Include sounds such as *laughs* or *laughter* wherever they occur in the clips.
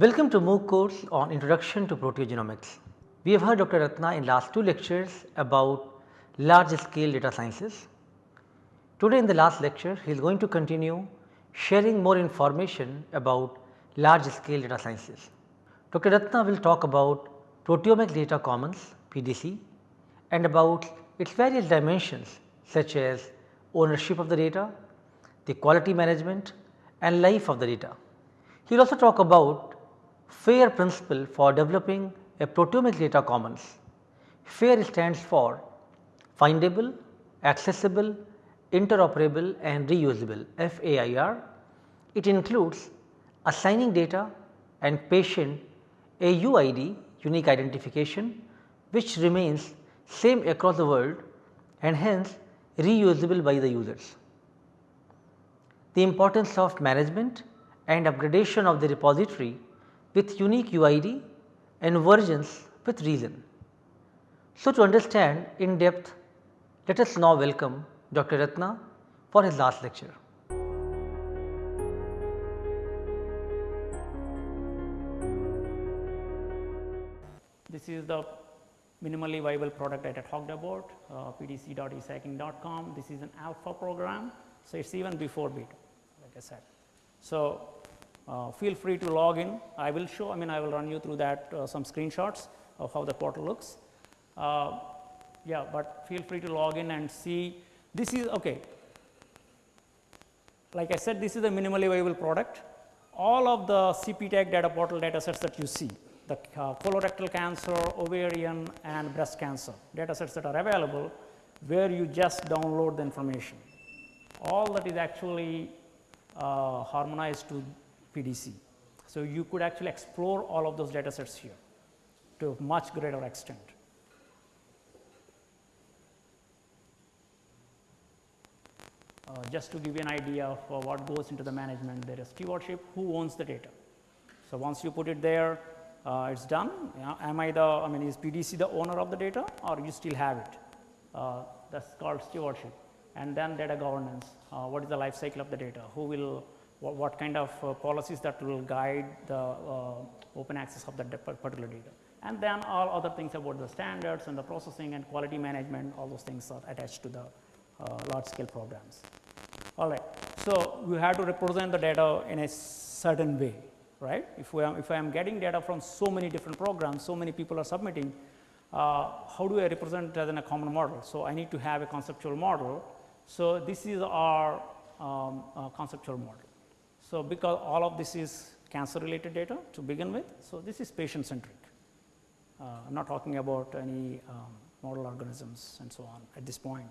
Welcome to MOOC course on Introduction to Proteogenomics. We have heard Dr. Ratna in last two lectures about large scale data sciences. Today in the last lecture he is going to continue sharing more information about large scale data sciences. Dr. Ratna will talk about proteomic data commons PDC and about its various dimensions such as ownership of the data, the quality management and life of the data. He will also talk about FAIR principle for developing a proteomic data commons. FAIR stands for findable, accessible, interoperable and reusable FAIR. It includes assigning data and patient a UID unique identification which remains same across the world and hence reusable by the users. The importance of management and upgradation of the repository with unique UID and versions with reason. So, to understand in depth let us now welcome Dr. Ratna for his last lecture. This is the minimally viable product that I talked about uh, pdc.esacinc.com. This is an alpha program. So, it is even before beta like I said. So, uh, feel free to log in. I will show I mean I will run you through that uh, some screenshots of how the portal looks. Uh, yeah, but feel free to log in and see this is okay. Like I said this is a minimally viable product. All of the CPTAC data portal data sets that you see the uh, colorectal cancer, ovarian and breast cancer data sets that are available where you just download the information. All that is actually uh, harmonized to PDC. So, you could actually explore all of those data sets here to a much greater extent. Uh, just to give you an idea of uh, what goes into the management, there is stewardship, who owns the data. So, once you put it there, uh, it is done. am I the, I mean, is PDC the owner of the data or you still have it? Uh, that is called stewardship. And then data governance, uh, what is the life cycle of the data, who will, what, what kind of uh, policies that will guide the uh, open access of that particular data. And then all other things about the standards and the processing and quality management, all those things are attached to the large scale programs. All right. So, we have to represent the data in a certain way, right. If, we am, if I am getting data from so many different programs, so many people are submitting, uh, how do I represent it as in a common model? So, I need to have a conceptual model. So, this is our um, uh, conceptual model. So, because all of this is cancer related data to begin with. So, this is patient centric. Uh, I am not talking about any um, model organisms and so on at this point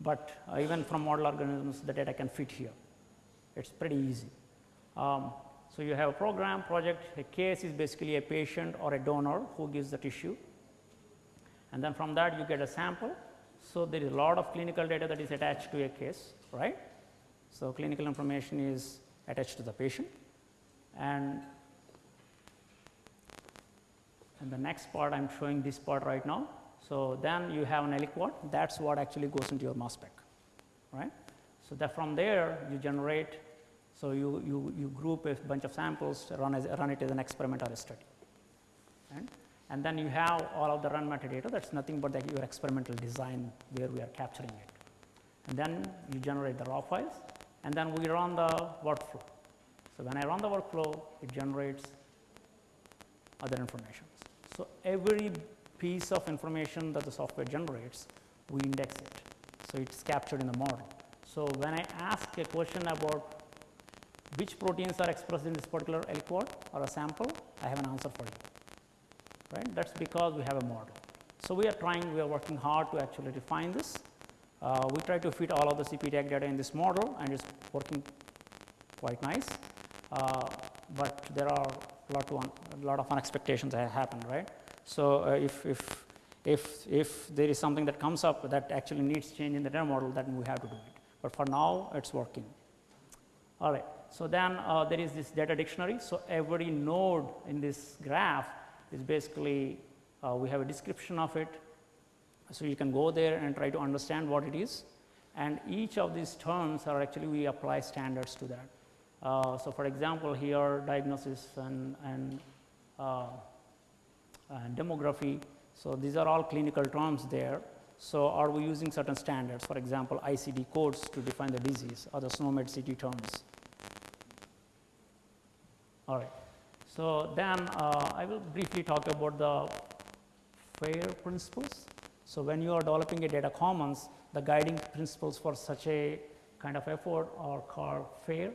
but uh, even from model organisms the data can fit here. It is pretty easy. Um, so, you have a program project a case is basically a patient or a donor who gives the tissue and then from that you get a sample. So, there is a lot of clinical data that is attached to a case right. So, clinical information is attached to the patient. And and the next part I am showing this part right now. So, then you have an aliquot. That is what actually goes into your mass spec right. So, that from there you generate so you, you, you group a bunch of samples run as run it as an experiment or a study. Right. and then you have all of the run metadata. That is nothing but that your experimental design where we are capturing it. And then you generate the raw files and then we run the workflow. So, when I run the workflow it generates other information. So, every piece of information that the software generates, we index it. So, it is captured in the model. So, when I ask a question about which proteins are expressed in this particular aliquot or a sample, I have an answer for you, right. That is because we have a model. So, we are trying, we are working hard to actually refine this. Uh, we try to fit all of the CPTAC data in this model and it is working quite nice, uh, but there are a lot, a lot of unexpectations that happen, right. So, uh, if, if, if, if there is something that comes up that actually needs change in the data model then we have to do it, but for now it is working. All right. So, then uh, there is this data dictionary. So, every node in this graph is basically uh, we have a description of it. So, you can go there and try to understand what it is and each of these terms are actually we apply standards to that. Uh, so, for example, here diagnosis and, and, uh, and demography. So, these are all clinical terms there. So, are we using certain standards for example, ICD codes to define the disease or the SNOMED CT terms. All right. So, then uh, I will briefly talk about the FAIR principles. So, when you are developing a data commons, the guiding principles for such a kind of effort are called FAIR,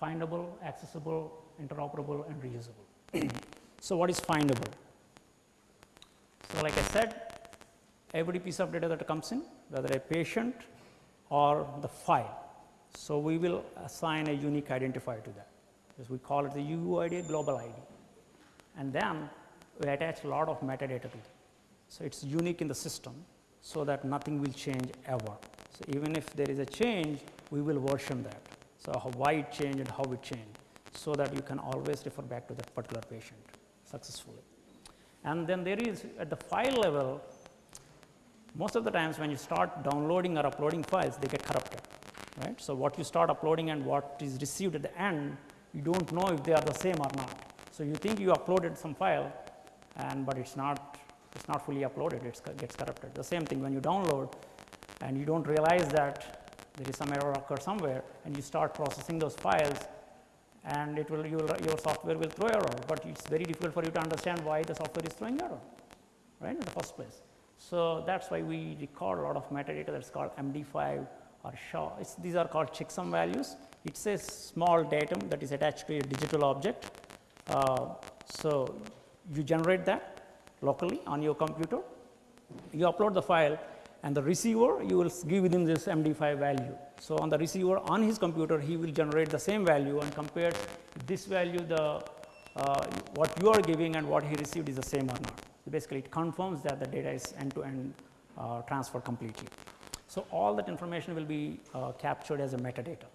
findable, accessible, interoperable and reusable. *clears throat* so, what is findable? So, like I said every piece of data that comes in whether a patient or the file. So, we will assign a unique identifier to that because we call it the UUID global ID and then we attach a lot of metadata to it. So, it is unique in the system so that nothing will change ever. So, even if there is a change we will version that. So, how, why it changed and how it changed so that you can always refer back to that particular patient successfully. And then there is at the file level most of the times when you start downloading or uploading files they get corrupted right. So, what you start uploading and what is received at the end you do not know if they are the same or not. So, you think you uploaded some file and but it is not it is not fully uploaded it gets corrupted. The same thing when you download and you do not realize that there is some error occur somewhere and you start processing those files and it will, will your software will throw error, but it is very difficult for you to understand why the software is throwing error right in the first place. So, that is why we record a lot of metadata that is called MD5 or SHA. It's, these are called checksum values. It is a small datum that is attached to a digital object. Uh, so, you generate that locally on your computer, you upload the file and the receiver you will give him this MD5 value. So, on the receiver on his computer he will generate the same value and compare this value the uh, what you are giving and what he received is the same or not. So, basically it confirms that the data is end to end uh, transferred completely. So, all that information will be uh, captured as a metadata.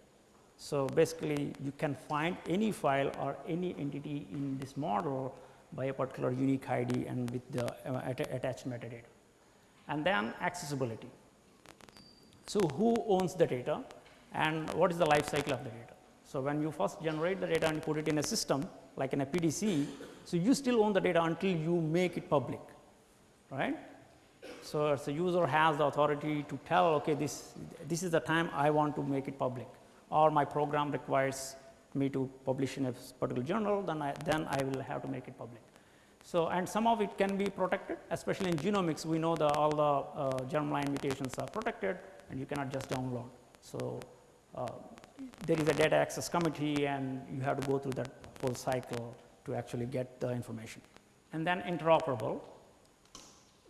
So, basically you can find any file or any entity in this model by a particular unique ID and with the uh, attached metadata. And then accessibility. So, who owns the data and what is the life cycle of the data? So, when you first generate the data and put it in a system like in a PDC, so, you still own the data until you make it public, right. So, as a user has the authority to tell okay this, this is the time I want to make it public or my program requires me to publish in a particular journal then I, then I will have to make it public. So, and some of it can be protected especially in genomics we know the all the uh, germline mutations are protected and you cannot just download. So, uh, there is a data access committee and you have to go through that whole cycle to actually get the information. And then interoperable.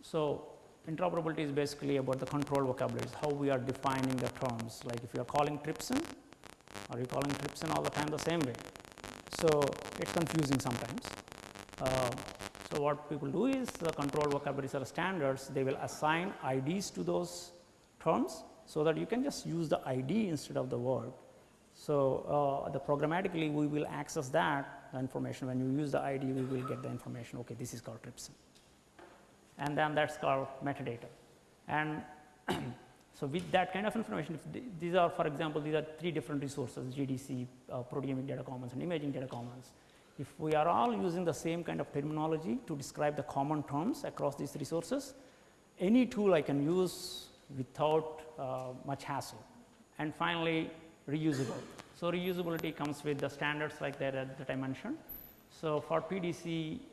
So, interoperability is basically about the control vocabularies, how we are defining the terms like if you are calling trypsin, are you calling trypsin all the time the same way. So, it is confusing sometimes. Uh, so, what people do is the control vocabularies are standards, they will assign IDs to those terms, so that you can just use the ID instead of the word. So, uh, the programmatically we will access that information when you use the ID we will get the information okay this is called trypsin and then that is called metadata. And *clears throat* so, with that kind of information th these are for example, these are three different resources GDC, uh, proteomic data commons and imaging data commons. If we are all using the same kind of terminology to describe the common terms across these resources, any tool I can use without uh, much hassle. And finally, reusable. So, reusability comes with the standards like that, that I mentioned. So, for PDC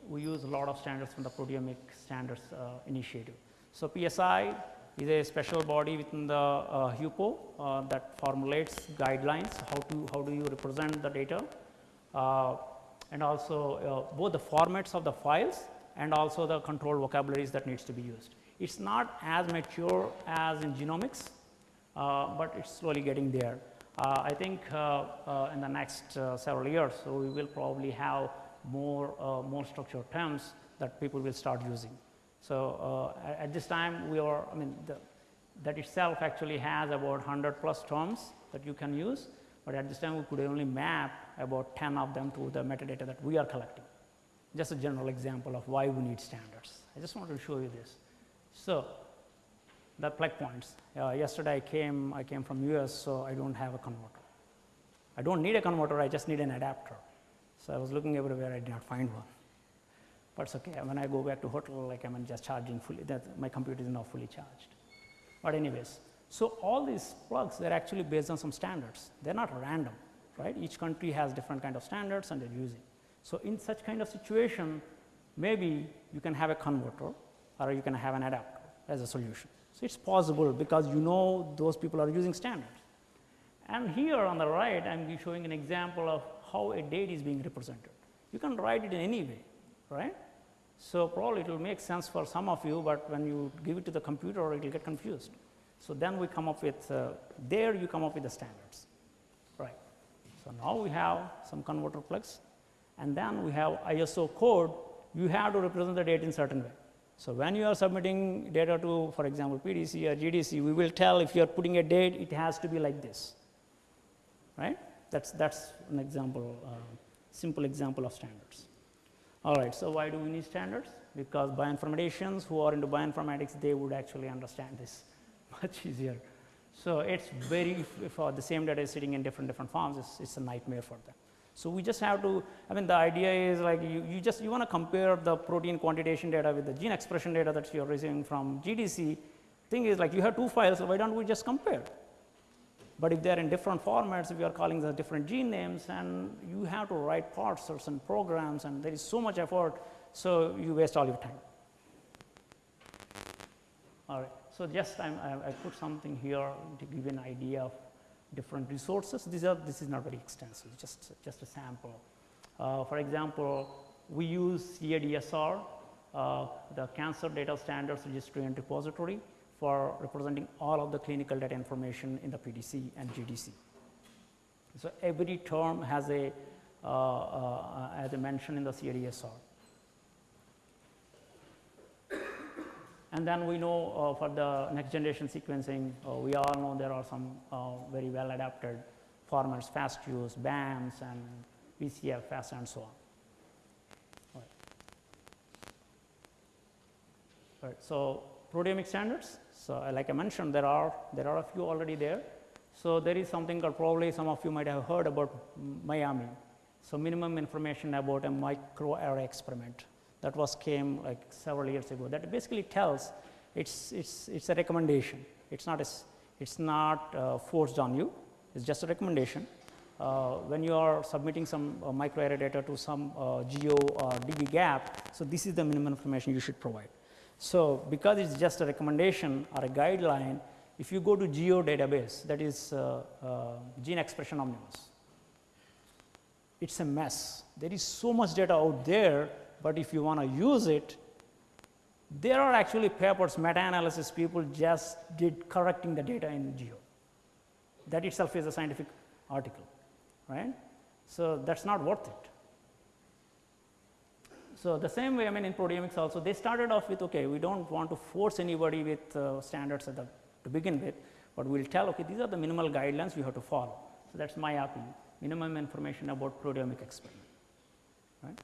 we use a lot of standards from the proteomic standards uh, initiative. So, PSI is a special body within the uh, HUPO uh, that formulates guidelines how to how do you represent the data uh, and also uh, both the formats of the files and also the control vocabularies that needs to be used. It is not as mature as in genomics, but it is slowly getting there. Uh, I think uh, uh, in the next several years, so we will probably have more, more structured terms that people will start using. So, at this time we are, I mean, the, that itself actually has about 100 plus terms that you can use, but at this time we could only map about 10 of them to the metadata that we are collecting. Just a general example of why we need standards. I just wanted to show you this. So, the plug points. Uh, yesterday I came, I came from US, so I don't have a converter. I don't need a converter, I just need an adapter. So I was looking everywhere, I did not find one. But it's okay, when I go back to hotel, like I'm just charging fully, that my computer is not fully charged. But anyways, so all these plugs, they're actually based on some standards. They're not random, right? Each country has different kind of standards and they're using. So in such kind of situation, maybe you can have a converter or you can have an adapter as a solution. So it's possible because you know those people are using standards. And here on the right, I'm showing an example of how a date is being represented. You can write it in any way, right? So probably it will make sense for some of you, but when you give it to the computer, it will get confused. So then we come up with, uh, there you come up with the standards, right? So now we have some converter plugs, and then we have ISO code. You have to represent the date in certain way. So when you are submitting data to, for example, PDC or GDC, we will tell if you are putting a date, it has to be like this, right? That's, that's an example, uh, simple example of standards. All right, so why do we need standards? Because bioinformaticians who are into bioinformatics, they would actually understand this *laughs* much easier. So it's very, for uh, the same data is sitting in different, different forms, it's, it's a nightmare for them. So we just have to, I mean, the idea is like you, you just, you want to compare the protein quantitation data with the gene expression data that you're receiving from GDC. Thing is like you have two files, so why don't we just compare? But if they're in different formats, if you are calling the different gene names and you have to write parsers and programs and there is so much effort, so you waste all your time. All right, so just I, I put something here to give an idea of different resources. These are, this is not very extensive, just, just a sample. Uh, for example, we use CADSR, uh, the Cancer Data Standards Registry and Repository for representing all of the clinical data information in the PDC and GDC. So every term has a, uh, uh, as I mentioned in the CADSR. And then we know uh, for the next generation sequencing, uh, we all know there are some uh, very well adapted formats, FASTQs, BAMs, and VCF, FAST, and so on. Right. Right. So proteomic standards. So like I mentioned, there are there are a few already there. So there is something called probably some of you might have heard about MIAME. So minimum information about a microarray experiment that was came like several years ago. That basically tells it's it's it's a recommendation. It's not a, it's not uh, forced on you. It's just a recommendation. Uh, when you are submitting some uh, microarray data to some uh, geo or dbGaP, so this is the minimum information you should provide. So, because it is just a recommendation or a guideline, if you go to geo database that is uh, uh, gene expression omnibus, it is a mess. There is so much data out there, but if you want to use it, there are actually papers, meta-analysis people just did correcting the data in geo. That itself is a scientific article, right? So, that is not worth it. So, the same way I mean in proteomics also they started off with okay we do not want to force anybody with uh, standards at the, to begin with, but we will tell okay these are the minimal guidelines you have to follow. So, that is my opinion minimum information about proteomic experiment. Right?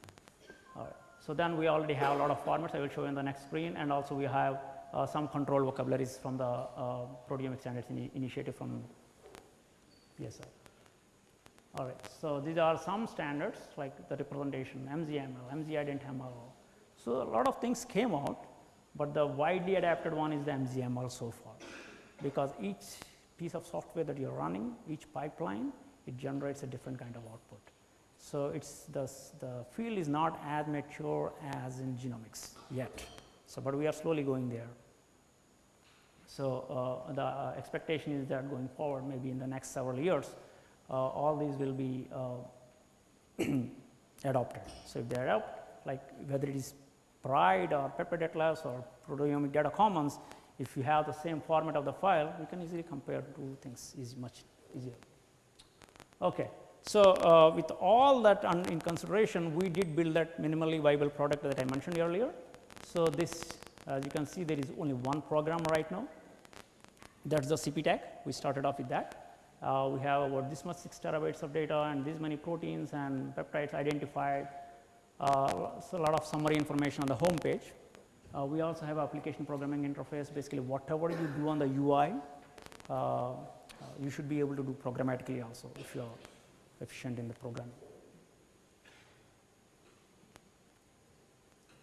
All right. So, then we already have a lot of formats I will show you in the next screen and also we have uh, some control vocabularies from the uh, proteomic standards in initiative from PSI. All right. So, these are some standards like the representation MZML, MZIdentML. So, a lot of things came out, but the widely adapted one is the MZML so far, because each piece of software that you are running, each pipeline, it generates a different kind of output. So, it's the, the field is not as mature as in genomics yet. So, but we are slowly going there. So, uh, the uh, expectation is that going forward maybe in the next several years, all these will be uh, *clears throat* adopted. So, if they adopt like whether it is PRIDE or Peptide Atlas or Proteomic Data Commons, if you have the same format of the file, you can easily compare two things is much easier. Okay. So, uh, with all that in consideration, we did build that minimally viable product that I mentioned earlier. So, this as you can see there is only one program right now that is the CPTAC. We started off with that. Uh, we have about this much 6 terabytes of data and this many proteins and peptides identified. Uh, so, a lot of summary information on the home page. Uh, we also have application programming interface basically whatever you do on the UI, uh, uh, you should be able to do programmatically also if you are efficient in the programming.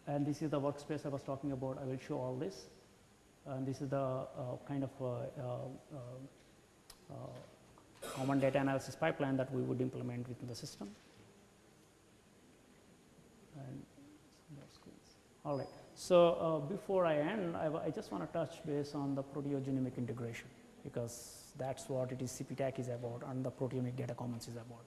And this is the workspace I was talking about. I will show all this. And this is the uh, kind of common data analysis pipeline that we would implement within the system. All right. So, uh, before I end, I, I just want to touch base on the proteogenomic integration because that is what it is CPTAC is about and the proteomic data commons is about.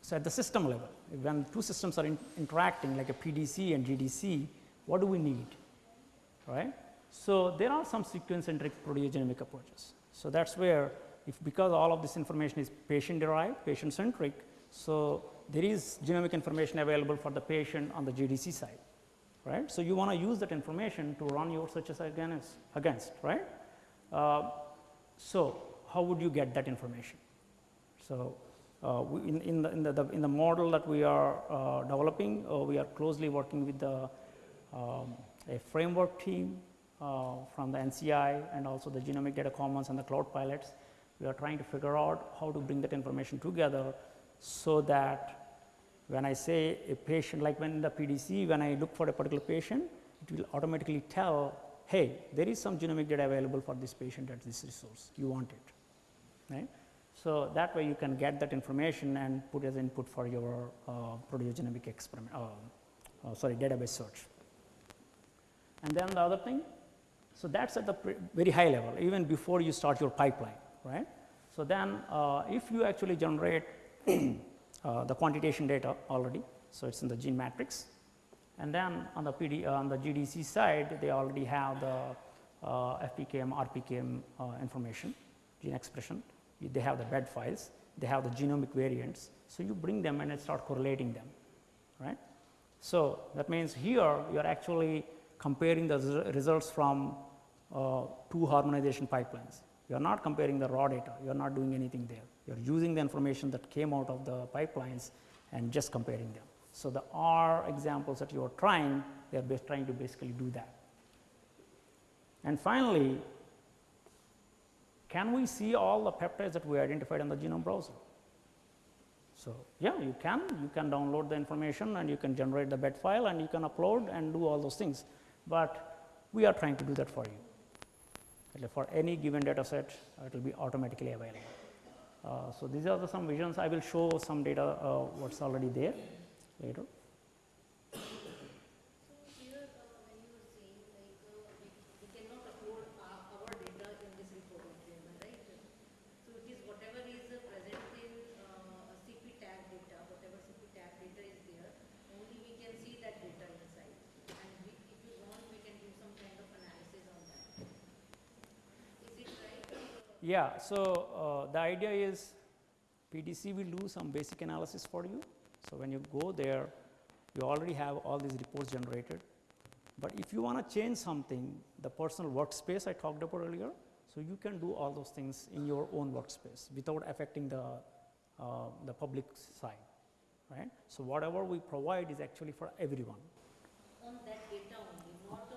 So, at the system level, when two systems are in, interacting like a PDC and GDC, what do we need, right? So, there are some sequence centric proteogenomic approaches. So, that is where if because all of this information is patient derived, patient centric, so there is genomic information available for the patient on the GDC side right. So, you want to use that information to run your searches against, against right. Uh, so, how would you get that information? So, uh, in, in, the, in, the, the, in the model that we are uh, developing, uh, we are closely working with the um, a framework team uh, from the NCI and also the genomic data commons and the cloud pilots. We are trying to figure out how to bring that information together so that when I say a patient like when in the PDC when I look for a particular patient it will automatically tell hey there is some genomic data available for this patient at this resource you want it right. So, that way you can get that information and put as input for your uh, proteogenomic experiment uh, uh, sorry database search. And then the other thing, so that is at the very high level even before you start your pipeline right. So, then uh, if you actually generate *clears throat* uh, the quantitation data already. So, it is in the gene matrix and then on the PD uh, on the GDC side they already have the uh, FPKM, RPKM uh, information gene expression, they have the bed files, they have the genomic variants. So, you bring them and start correlating them right. So, that means here you are actually comparing the results from uh, two harmonization pipelines. You are not comparing the raw data, you are not doing anything there you are using the information that came out of the pipelines and just comparing them. So, the R examples that you are trying, they are trying to basically do that. And finally, can we see all the peptides that we identified in the genome browser? So, yeah you can, you can download the information and you can generate the bed file and you can upload and do all those things, but we are trying to do that for you. For any given data set, it will be automatically available. Uh, so, these are the some visions I will show some data uh, what is already there later. Yeah. So, uh, the idea is PDC will do some basic analysis for you. So, when you go there you already have all these reports generated, but if you want to change something the personal workspace I talked about earlier. So, you can do all those things in your own workspace without affecting the, uh, the public side right. So, whatever we provide is actually for everyone. On that data only, not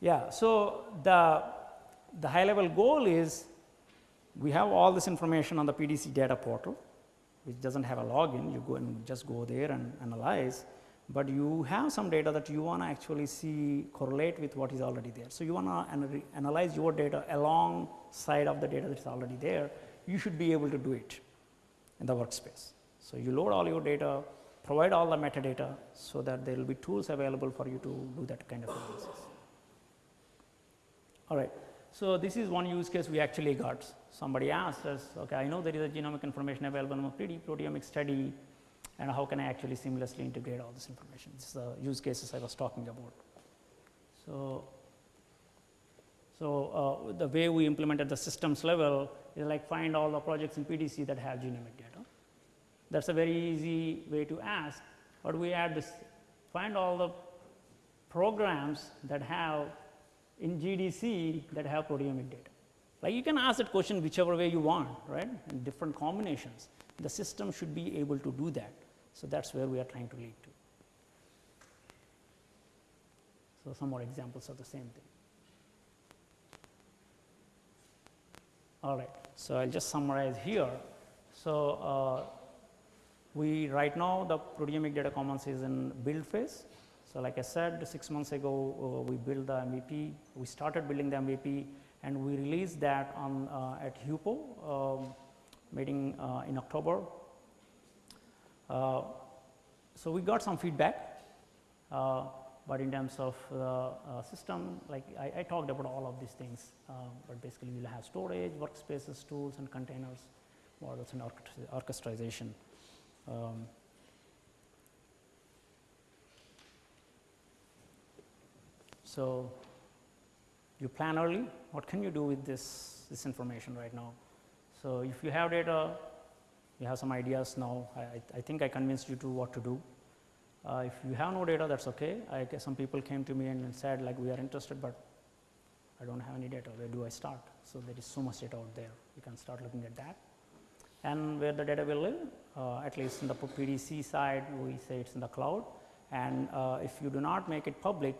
Yeah. So, the, the high level goal is we have all this information on the PDC data portal which does not have a login you go and just go there and analyze, but you have some data that you want to actually see correlate with what is already there. So, you want to analyze your data alongside of the data that is already there you should be able to do it in the workspace. So, you load all your data provide all the metadata so that there will be tools available for you to do that kind of analysis. All right. So, this is one use case we actually got. Somebody asked us, okay, I know there is a genomic information available in a 3D proteomic study and how can I actually seamlessly integrate all this information. This is the use cases I was talking about. So, so uh, the way we implemented the systems level is like find all the projects in PDC that have genomic data. That is a very easy way to ask, but we add this find all the programs that have in GDC that have proteomic data. Like you can ask that question whichever way you want, right, in different combinations. The system should be able to do that. So, that is where we are trying to lead to. So, some more examples of the same thing. All right. So, I will just summarize here. So, uh, we right now the proteomic data commons is in build phase. So, like I said 6 months ago uh, we built the MVP, we started building the MVP and we released that on uh, at HUPO um, meeting uh, in October. So, we got some feedback, but in terms of the uh, system like I, I, talked about all of these things, uh, but basically we will have storage, workspaces, tools and containers, models and orchestration. Um, so, you plan early, what can you do with this, this information right now? So, if you have data, you have some ideas now, I, I think I convinced you to what to do. Uh, if you have no data that is okay, I guess some people came to me and said like we are interested, but I do not have any data, where do I start? So, there is so much data out there, you can start looking at that. And where the data will live, uh, at least in the PDC side, we say it is in the cloud and uh, if you do not make it public,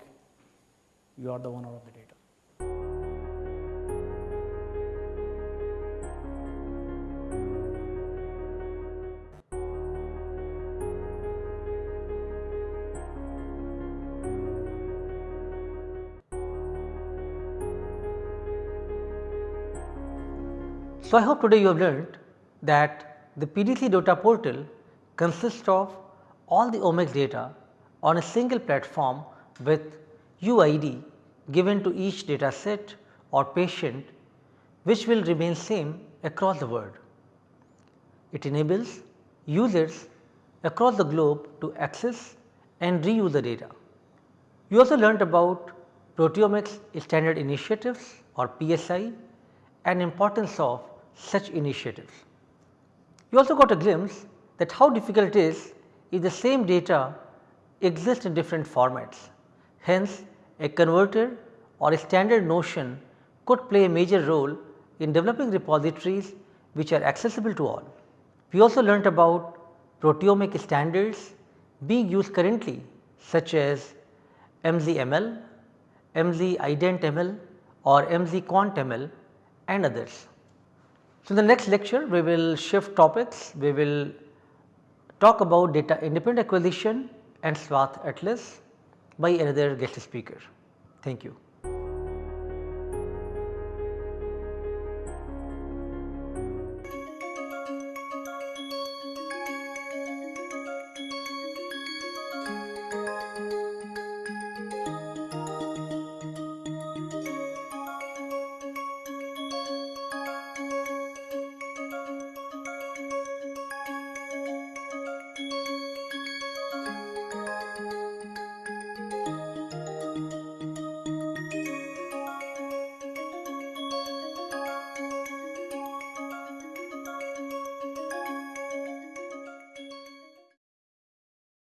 you are the owner of the data. So, I hope today you have learned that the PDC data portal consists of all the omics data on a single platform with UID given to each data set or patient which will remain same across the world. It enables users across the globe to access and reuse the data. You also learnt about proteomics standard initiatives or PSI and importance of such initiatives. You also got a glimpse that how difficult it is if the same data exists in different formats. Hence, a converter or a standard notion could play a major role in developing repositories which are accessible to all. We also learnt about proteomic standards being used currently such as MZML, MZIdentML or MZQuantML and others. So, in the next lecture we will shift topics, we will talk about data independent acquisition and swath Atlas by another guest speaker. Thank you.